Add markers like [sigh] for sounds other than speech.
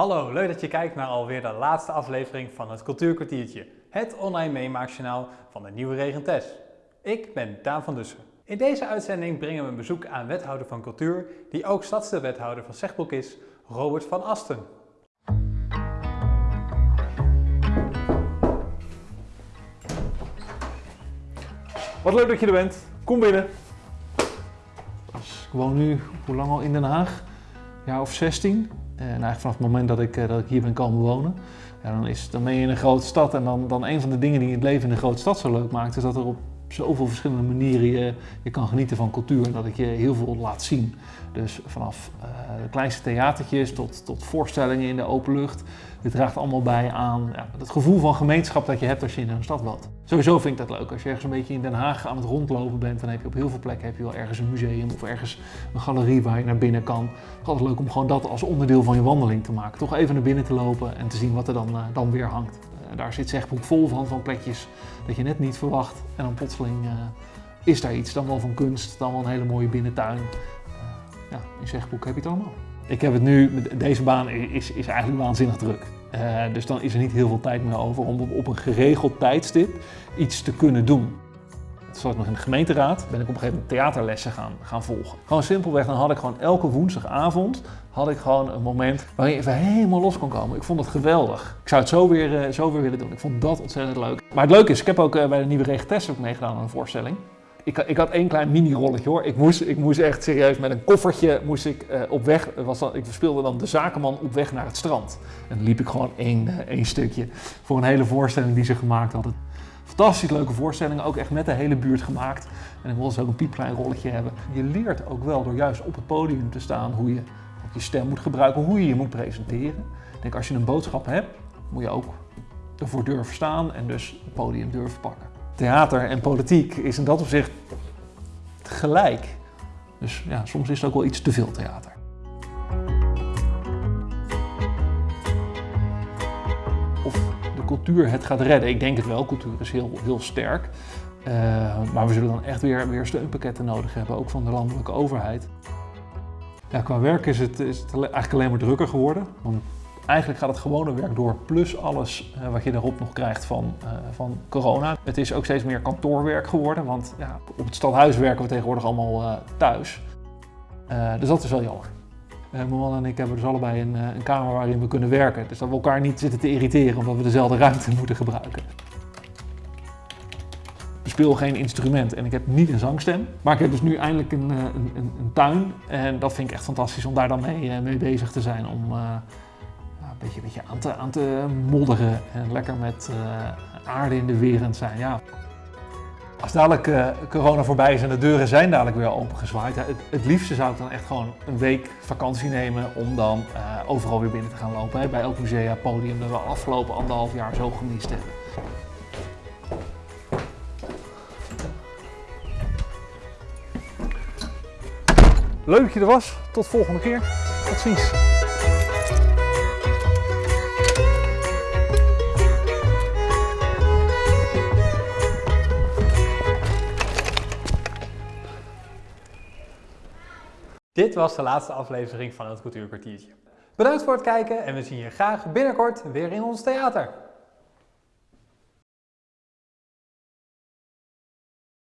Hallo, leuk dat je kijkt naar alweer de laatste aflevering van het Cultuurkwartiertje, het online meemaakjournaal van de Nieuwe Regentes. Ik ben Daan van Dussen. In deze uitzending brengen we een bezoek aan wethouder van cultuur, die ook stadsdeelwethouder van Zegbroek is, Robert van Asten. Wat leuk dat je er bent. Kom binnen. Ik woon nu, hoe lang al in Den Haag? Jaar of 16. En eigenlijk vanaf het moment dat ik, eh, dat ik hier ben komen wonen. Dan, is, dan ben je in een grote stad en dan, dan een van de dingen die het leven in een grote stad zo leuk maakt, is dat er op zoveel verschillende manieren je, je kan genieten van cultuur en dat het je heel veel laat zien. Dus vanaf uh, de kleinste theatertjes tot, tot voorstellingen in de open lucht. Dit draagt allemaal bij aan ja, het gevoel van gemeenschap dat je hebt als je in een stad woont. Sowieso vind ik dat leuk. Als je ergens een beetje in Den Haag aan het rondlopen bent, dan heb je op heel veel plekken heb je wel ergens een museum of ergens een galerie waar je naar binnen kan. Het is altijd leuk om gewoon dat als onderdeel van je wandeling te maken. Toch even naar binnen te lopen en te zien wat er dan, uh, dan weer hangt. Uh, daar zit Zegbroek vol van, van plekjes dat je net niet verwacht. En dan plotseling uh, is daar iets, dan wel van kunst, dan wel een hele mooie binnentuin. ja, in Zegbroek heb je het allemaal. Ik heb het nu, deze baan is, is eigenlijk waanzinnig druk. Uh, dus dan is er niet heel veel tijd meer over om op een geregeld tijdstip iets te kunnen doen. Zoals nog in de gemeenteraad ben ik op een gegeven moment theaterlessen gaan, gaan volgen. Gewoon simpelweg, dan had ik gewoon elke woensdagavond had ik gewoon een moment waarin je even helemaal los kon komen. Ik vond het geweldig. Ik zou het zo weer, uh, zo weer willen doen. Ik vond dat ontzettend leuk. Maar het leuke is, ik heb ook uh, bij de nieuwe regentest ook meegedaan aan een voorstelling. Ik, ik, had één klein mini-rolletje hoor. Ik moest, ik moest echt serieus met een koffertje moest ik, uh, op weg. Was ik speelde dan de zakenman op weg naar het strand. En dan liep ik gewoon één, uh, één stukje voor een hele voorstelling die ze gemaakt hadden. Fantastisch leuke voorstelling, ook echt met de hele buurt gemaakt. En ik wilde ze ook een piepklein rolletje hebben. Je leert ook wel door juist op het podium te staan hoe je je stem moet gebruiken, hoe je je moet presenteren. Denk als je een boodschap hebt, moet je ook ervoor durven staan en dus het podium durven pakken theater en politiek is in dat opzicht gelijk. Dus ja, soms is het ook wel iets te veel theater. Of de cultuur het gaat redden. Ik denk het wel, cultuur is heel, heel sterk. Uh, maar we zullen dan echt weer, weer steunpakketten nodig hebben, ook van de landelijke overheid. Ja, qua werk is het, is het eigenlijk alleen maar drukker geworden. Want Eigenlijk gaat het gewone werk door, plus alles uh, wat je erop nog krijgt van, uh, van corona. Het is ook steeds meer kantoorwerk geworden, want ja, op het stadhuis werken we tegenwoordig allemaal uh, thuis. dus dat is wel jammer. mijn man en ik hebben dus allebei een, een, kamer waarin we kunnen werken. Dus dat we elkaar niet zitten te irriteren omdat we dezelfde ruimte [laughs] moeten gebruiken. Ik speel geen instrument en ik heb niet een zangstem. Maar ik heb dus nu eindelijk een, een, een tuin. En dat vind ik echt fantastisch om daar dan mee, mee bezig te zijn. Om, beetje, beetje aan, te, aan te modderen en lekker met uh, aarde in de wereld zijn. Ja. Als dadelijk uh, corona voorbij is en de deuren zijn dadelijk weer opengezwaaid, het, het, liefste zou ik dan echt gewoon een week vakantie nemen om dan uh, overal weer binnen te gaan lopen. Bij elk musea, podium dat we afgelopen anderhalf jaar zo gemist hebben. Leuk dat je er was. Tot de volgende keer. Tot ziens. Dit was de laatste aflevering van het Cultuurkwartiertje. Bedankt voor het kijken en we zien je graag binnenkort weer in ons theater.